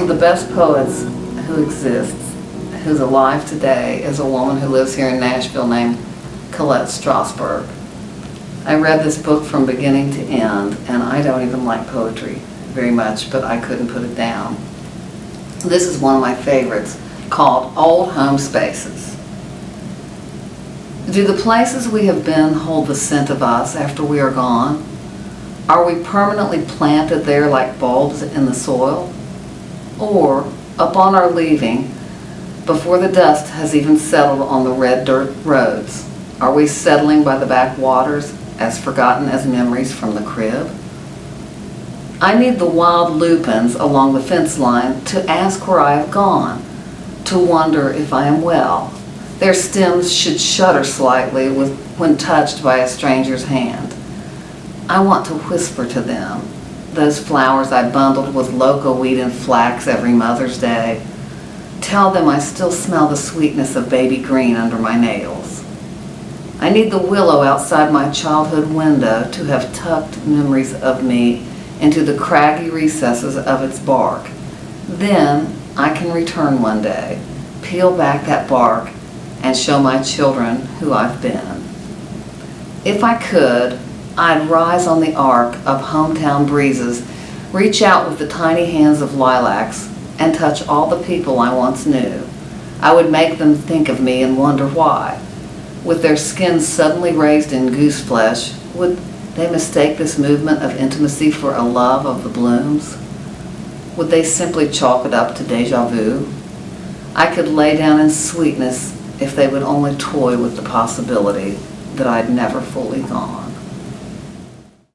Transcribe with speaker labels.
Speaker 1: of the best poets who exists, who's alive today, is a woman who lives here in Nashville named Colette Strasberg. I read this book from beginning to end, and I don't even like poetry very much, but I couldn't put it down. This is one of my favorites, called Old Home Spaces. Do the places we have been hold the scent of us after we are gone? Are we permanently planted there like bulbs in the soil? Or, upon our leaving, before the dust has even settled on the red dirt roads, are we settling by the backwaters as forgotten as memories from the crib? I need the wild lupins along the fence line to ask where I have gone, to wonder if I am well. Their stems should shudder slightly with, when touched by a stranger's hand. I want to whisper to them, those flowers I bundled with loco weed and flax every Mother's Day. Tell them I still smell the sweetness of baby green under my nails. I need the willow outside my childhood window to have tucked memories of me into the craggy recesses of its bark. Then I can return one day, peel back that bark, and show my children who I've been. If I could, I'd rise on the arc of hometown breezes, reach out with the tiny hands of lilacs, and touch all the people I once knew. I would make them think of me and wonder why. With their skins suddenly raised in goose flesh, would they mistake this movement of intimacy for a love of the blooms? Would they simply chalk it up to deja vu? I could lay down in sweetness if they would only toy with the possibility that I'd never fully gone.